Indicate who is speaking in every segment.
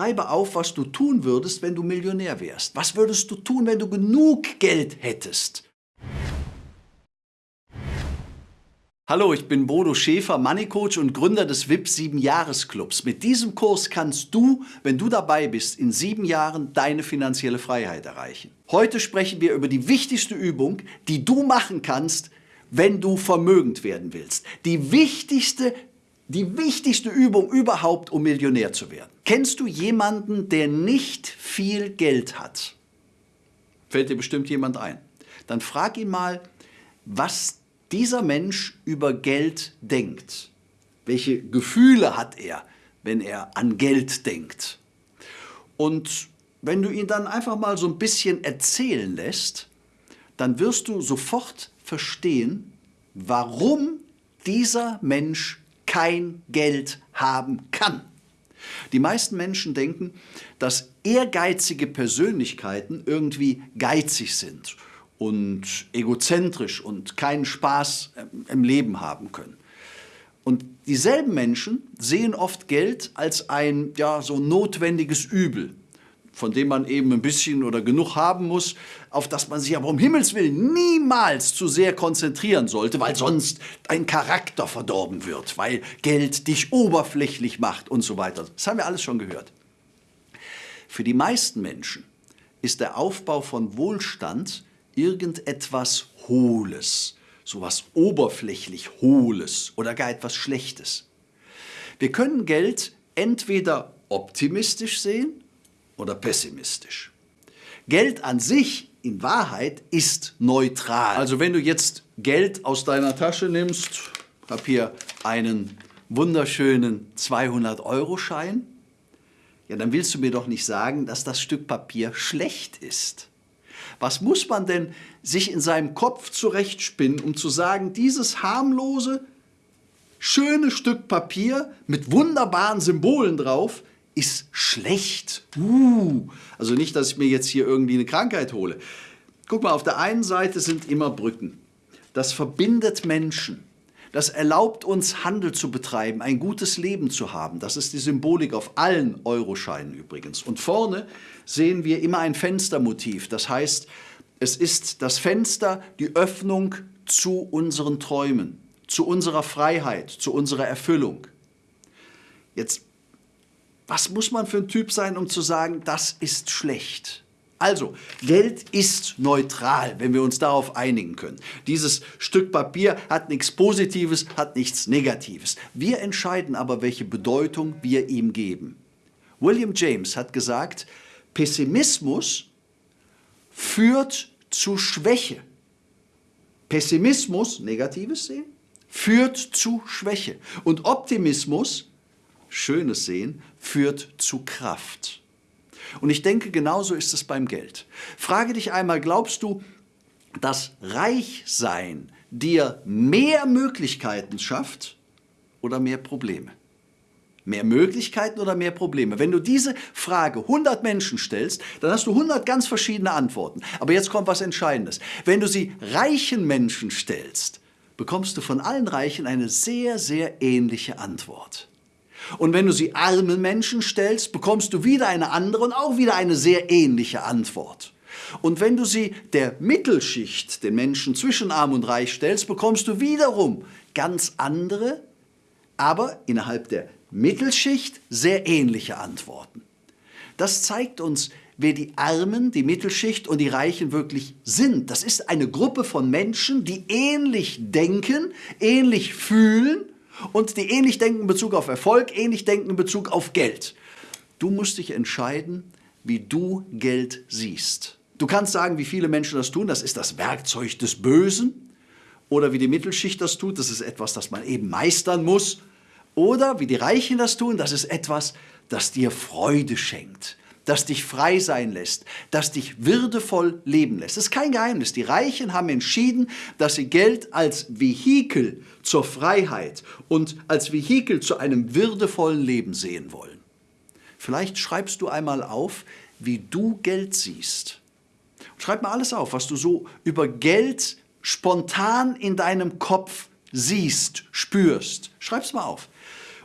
Speaker 1: schreibe auf, was du tun würdest, wenn du Millionär wärst. Was würdest du tun, wenn du genug Geld hättest? Hallo, ich bin Bodo Schäfer, Money Coach und Gründer des VIP 7 Jahres Clubs. Mit diesem Kurs kannst du, wenn du dabei bist, in sieben Jahren deine finanzielle Freiheit erreichen. Heute sprechen wir über die wichtigste Übung, die du machen kannst, wenn du vermögend werden willst. Die wichtigste, die wichtigste Übung überhaupt, um Millionär zu werden. Kennst du jemanden, der nicht viel Geld hat? Fällt dir bestimmt jemand ein. Dann frag ihn mal, was dieser Mensch über Geld denkt. Welche Gefühle hat er, wenn er an Geld denkt? Und wenn du ihn dann einfach mal so ein bisschen erzählen lässt, dann wirst du sofort verstehen, warum dieser Mensch kein Geld haben kann. Die meisten Menschen denken, dass ehrgeizige Persönlichkeiten irgendwie geizig sind und egozentrisch und keinen Spaß im Leben haben können. Und dieselben Menschen sehen oft Geld als ein ja, so notwendiges Übel, von dem man eben ein bisschen oder genug haben muss, auf das man sich aber um Himmels Willen niemals zu sehr konzentrieren sollte, weil sonst dein Charakter verdorben wird, weil Geld dich oberflächlich macht und so weiter. Das haben wir alles schon gehört. Für die meisten Menschen ist der Aufbau von Wohlstand irgendetwas Hohles, sowas oberflächlich Hohles oder gar etwas Schlechtes. Wir können Geld entweder optimistisch sehen oder pessimistisch. Geld an sich in Wahrheit ist neutral. Also wenn du jetzt Geld aus deiner Tasche nimmst, ich habe hier einen wunderschönen 200-Euro-Schein, ja, dann willst du mir doch nicht sagen, dass das Stück Papier schlecht ist. Was muss man denn sich in seinem Kopf zurechtspinnen, um zu sagen, dieses harmlose, schöne Stück Papier mit wunderbaren Symbolen drauf ist schlecht. Uh, also nicht, dass ich mir jetzt hier irgendwie eine Krankheit hole. Guck mal, auf der einen Seite sind immer Brücken. Das verbindet Menschen. Das erlaubt uns, Handel zu betreiben, ein gutes Leben zu haben. Das ist die Symbolik auf allen Euroscheinen übrigens. Und vorne sehen wir immer ein Fenstermotiv. Das heißt, es ist das Fenster, die Öffnung zu unseren Träumen, zu unserer Freiheit, zu unserer Erfüllung. Jetzt, was muss man für ein Typ sein, um zu sagen, das ist schlecht? Also, Geld ist neutral, wenn wir uns darauf einigen können. Dieses Stück Papier hat nichts Positives, hat nichts Negatives. Wir entscheiden aber, welche Bedeutung wir ihm geben. William James hat gesagt, Pessimismus führt zu Schwäche. Pessimismus, negatives Sehen, führt zu Schwäche. Und Optimismus, schönes Sehen, führt zu Kraft. Und ich denke, genauso ist es beim Geld. Frage dich einmal, glaubst du, dass Reichsein dir mehr Möglichkeiten schafft oder mehr Probleme? Mehr Möglichkeiten oder mehr Probleme? Wenn du diese Frage 100 Menschen stellst, dann hast du 100 ganz verschiedene Antworten. Aber jetzt kommt was Entscheidendes. Wenn du sie reichen Menschen stellst, bekommst du von allen Reichen eine sehr, sehr ähnliche Antwort. Und wenn du sie armen Menschen stellst, bekommst du wieder eine andere und auch wieder eine sehr ähnliche Antwort. Und wenn du sie der Mittelschicht, den Menschen zwischen arm und reich stellst, bekommst du wiederum ganz andere, aber innerhalb der Mittelschicht sehr ähnliche Antworten. Das zeigt uns, wer die Armen, die Mittelschicht und die Reichen wirklich sind. Das ist eine Gruppe von Menschen, die ähnlich denken, ähnlich fühlen und die ähnlich denken in Bezug auf Erfolg, ähnlich denken in Bezug auf Geld. Du musst dich entscheiden, wie du Geld siehst. Du kannst sagen, wie viele Menschen das tun, das ist das Werkzeug des Bösen. Oder wie die Mittelschicht das tut, das ist etwas, das man eben meistern muss. Oder wie die Reichen das tun, das ist etwas, das dir Freude schenkt das dich frei sein lässt, das dich würdevoll leben lässt. Das ist kein Geheimnis. Die Reichen haben entschieden, dass sie Geld als Vehikel zur Freiheit und als Vehikel zu einem würdevollen Leben sehen wollen. Vielleicht schreibst du einmal auf, wie du Geld siehst. Schreib mal alles auf, was du so über Geld spontan in deinem Kopf siehst, spürst. Schreib's mal auf.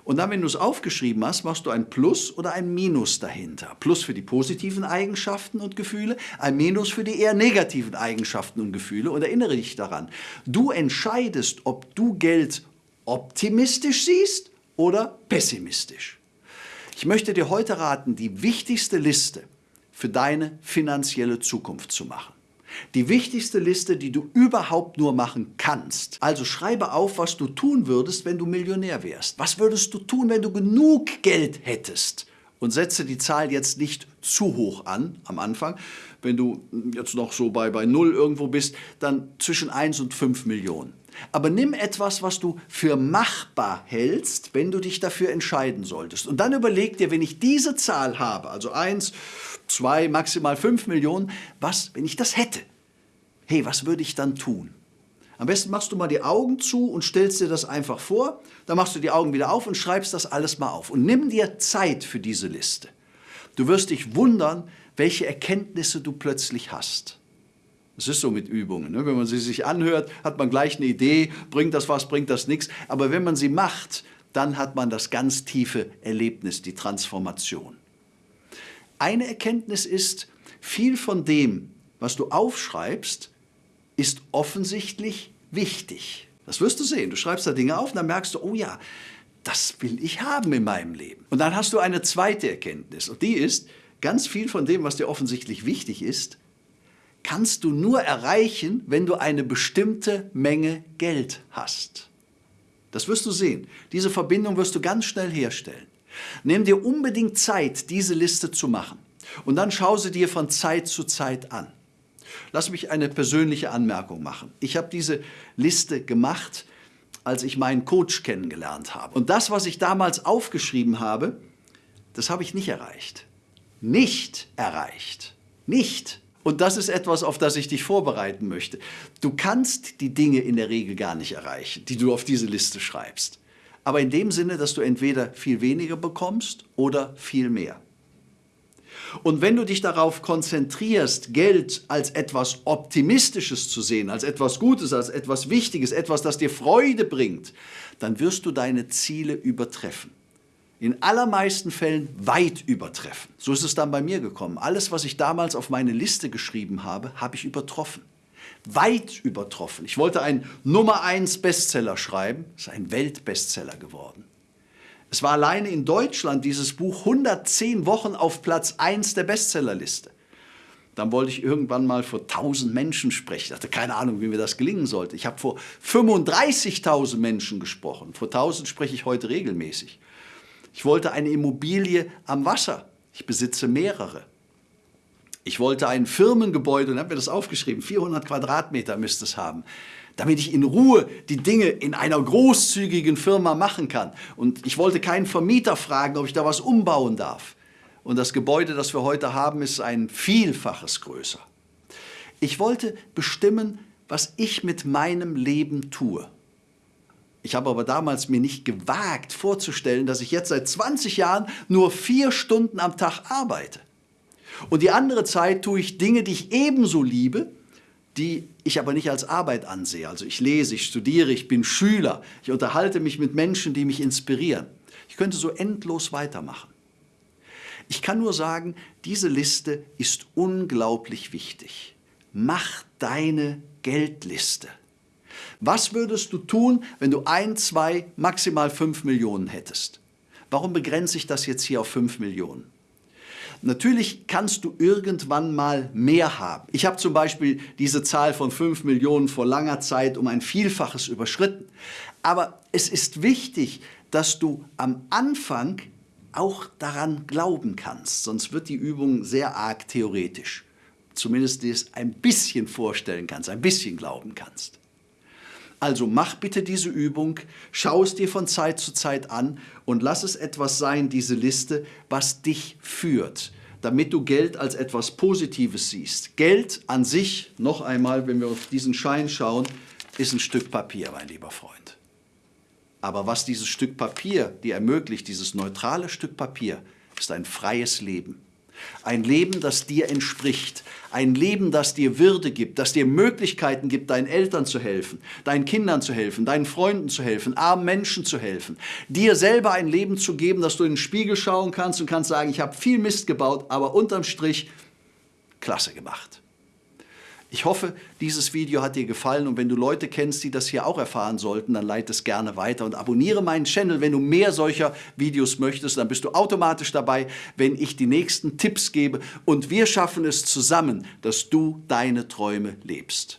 Speaker 1: Und dann, wenn du es aufgeschrieben hast, machst du ein Plus oder ein Minus dahinter. Plus für die positiven Eigenschaften und Gefühle, ein Minus für die eher negativen Eigenschaften und Gefühle. Und erinnere dich daran, du entscheidest, ob du Geld optimistisch siehst oder pessimistisch. Ich möchte dir heute raten, die wichtigste Liste für deine finanzielle Zukunft zu machen. Die wichtigste Liste, die du überhaupt nur machen kannst. Also schreibe auf, was du tun würdest, wenn du Millionär wärst. Was würdest du tun, wenn du genug Geld hättest? Und setze die Zahl jetzt nicht zu hoch an am Anfang. Wenn du jetzt noch so bei, bei 0 irgendwo bist, dann zwischen 1 und 5 Millionen. Aber nimm etwas, was du für machbar hältst, wenn du dich dafür entscheiden solltest. Und dann überleg dir, wenn ich diese Zahl habe, also 1, 2, maximal 5 Millionen, was, wenn ich das hätte? Hey, was würde ich dann tun? Am besten machst du mal die Augen zu und stellst dir das einfach vor. Dann machst du die Augen wieder auf und schreibst das alles mal auf. Und nimm dir Zeit für diese Liste. Du wirst dich wundern, welche Erkenntnisse du plötzlich hast. Es ist so mit Übungen. Ne? Wenn man sie sich anhört, hat man gleich eine Idee, bringt das was, bringt das nichts. Aber wenn man sie macht, dann hat man das ganz tiefe Erlebnis, die Transformation. Eine Erkenntnis ist, viel von dem, was du aufschreibst, ist offensichtlich wichtig. Das wirst du sehen. Du schreibst da Dinge auf und dann merkst du, oh ja, das will ich haben in meinem Leben. Und dann hast du eine zweite Erkenntnis und die ist, ganz viel von dem, was dir offensichtlich wichtig ist, kannst du nur erreichen, wenn du eine bestimmte Menge Geld hast. Das wirst du sehen. Diese Verbindung wirst du ganz schnell herstellen. Nimm dir unbedingt Zeit, diese Liste zu machen. Und dann schau sie dir von Zeit zu Zeit an. Lass mich eine persönliche Anmerkung machen. Ich habe diese Liste gemacht, als ich meinen Coach kennengelernt habe. Und das, was ich damals aufgeschrieben habe, das habe ich nicht erreicht. Nicht erreicht. Nicht. Und das ist etwas, auf das ich dich vorbereiten möchte. Du kannst die Dinge in der Regel gar nicht erreichen, die du auf diese Liste schreibst. Aber in dem Sinne, dass du entweder viel weniger bekommst oder viel mehr. Und wenn du dich darauf konzentrierst, Geld als etwas Optimistisches zu sehen, als etwas Gutes, als etwas Wichtiges, etwas, das dir Freude bringt, dann wirst du deine Ziele übertreffen in allermeisten Fällen weit übertreffen. So ist es dann bei mir gekommen. Alles, was ich damals auf meine Liste geschrieben habe, habe ich übertroffen. Weit übertroffen. Ich wollte einen Nummer 1 Bestseller schreiben, ist ein Weltbestseller geworden. Es war alleine in Deutschland dieses Buch 110 Wochen auf Platz 1 der Bestsellerliste. Dann wollte ich irgendwann mal vor 1000 Menschen sprechen. Ich hatte keine Ahnung, wie mir das gelingen sollte. Ich habe vor 35.000 Menschen gesprochen. Vor 1000 spreche ich heute regelmäßig. Ich wollte eine Immobilie am Wasser. Ich besitze mehrere. Ich wollte ein Firmengebäude und habe mir das aufgeschrieben. 400 Quadratmeter müsste es haben, damit ich in Ruhe die Dinge in einer großzügigen Firma machen kann. Und ich wollte keinen Vermieter fragen, ob ich da was umbauen darf. Und das Gebäude, das wir heute haben, ist ein Vielfaches größer. Ich wollte bestimmen, was ich mit meinem Leben tue. Ich habe aber damals mir nicht gewagt vorzustellen, dass ich jetzt seit 20 Jahren nur vier Stunden am Tag arbeite. Und die andere Zeit tue ich Dinge, die ich ebenso liebe, die ich aber nicht als Arbeit ansehe. Also ich lese, ich studiere, ich bin Schüler, ich unterhalte mich mit Menschen, die mich inspirieren. Ich könnte so endlos weitermachen. Ich kann nur sagen, diese Liste ist unglaublich wichtig. Mach deine Geldliste. Was würdest du tun, wenn du ein, zwei, maximal fünf Millionen hättest? Warum begrenze ich das jetzt hier auf fünf Millionen? Natürlich kannst du irgendwann mal mehr haben. Ich habe zum Beispiel diese Zahl von 5 Millionen vor langer Zeit um ein Vielfaches überschritten. Aber es ist wichtig, dass du am Anfang auch daran glauben kannst, sonst wird die Übung sehr arg theoretisch. Zumindest dir es ein bisschen vorstellen kannst, ein bisschen glauben kannst. Also mach bitte diese Übung, schau es dir von Zeit zu Zeit an und lass es etwas sein, diese Liste, was dich führt, damit du Geld als etwas Positives siehst. Geld an sich, noch einmal, wenn wir auf diesen Schein schauen, ist ein Stück Papier, mein lieber Freund. Aber was dieses Stück Papier dir ermöglicht, dieses neutrale Stück Papier, ist ein freies Leben. Ein Leben, das dir entspricht. Ein Leben, das dir Würde gibt, das dir Möglichkeiten gibt, deinen Eltern zu helfen, deinen Kindern zu helfen, deinen Freunden zu helfen, armen Menschen zu helfen. Dir selber ein Leben zu geben, dass du in den Spiegel schauen kannst und kannst sagen, ich habe viel Mist gebaut, aber unterm Strich klasse gemacht. Ich hoffe, dieses Video hat dir gefallen und wenn du Leute kennst, die das hier auch erfahren sollten, dann leite es gerne weiter und abonniere meinen Channel, wenn du mehr solcher Videos möchtest. Dann bist du automatisch dabei, wenn ich die nächsten Tipps gebe und wir schaffen es zusammen, dass du deine Träume lebst.